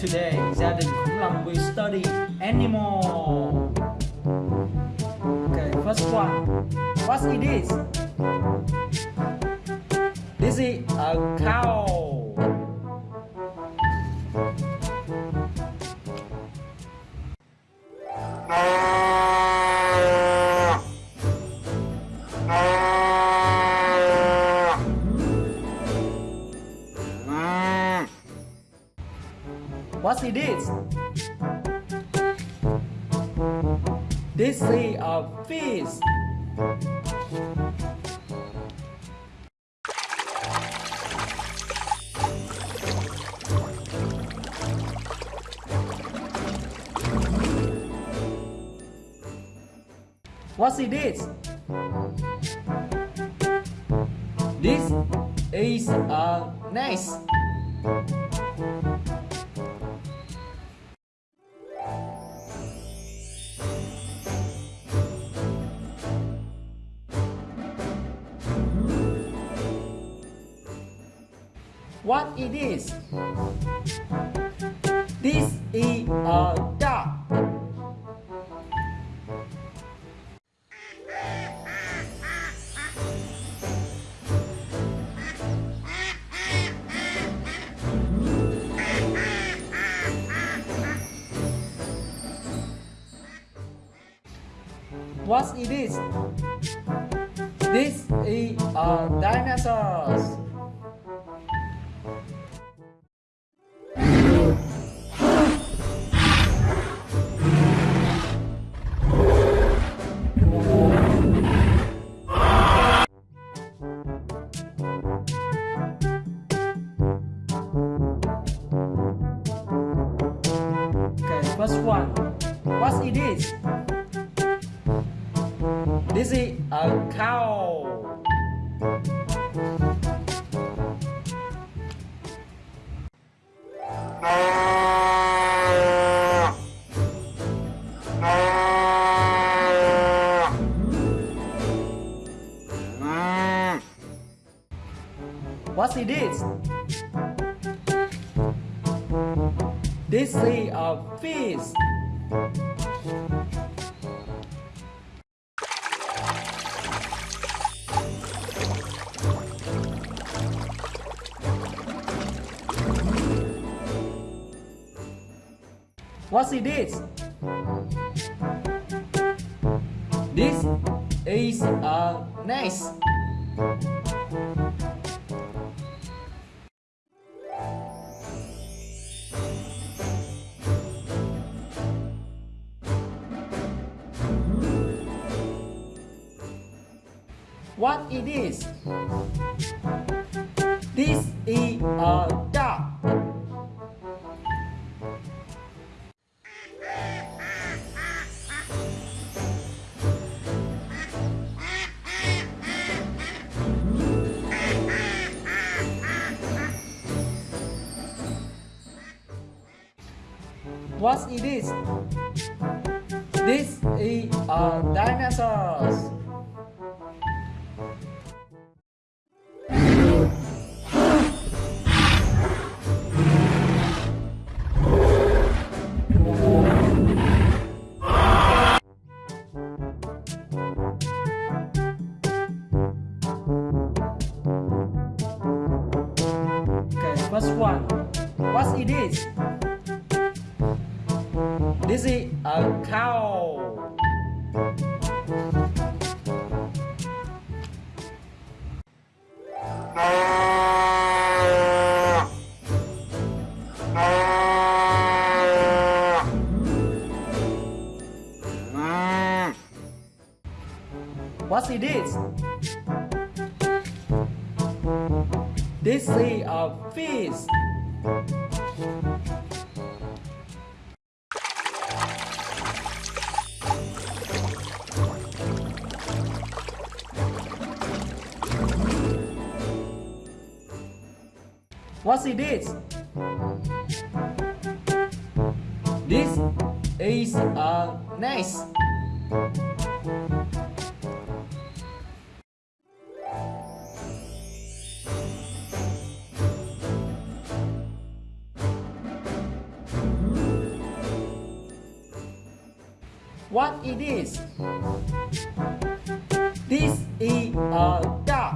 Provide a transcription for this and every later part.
today gia đình khủng long will study animal. Okay, first one. What it is? This is a cow. What it is? This is a fish. What it is? This is a nest. What it is? This is a dog. What it is? This is a dinosaur. First one. What it is? This is a cow. What it is? This is a fish. What's it is? This is a nest. What it is? This is a dog. What it is? This is a dinosaur. It is? This is a cow. What it is? This is a fish. What it is? This is uh, a nest. What it is? This is a duck.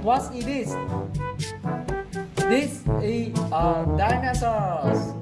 What it is? This is a dinosaur.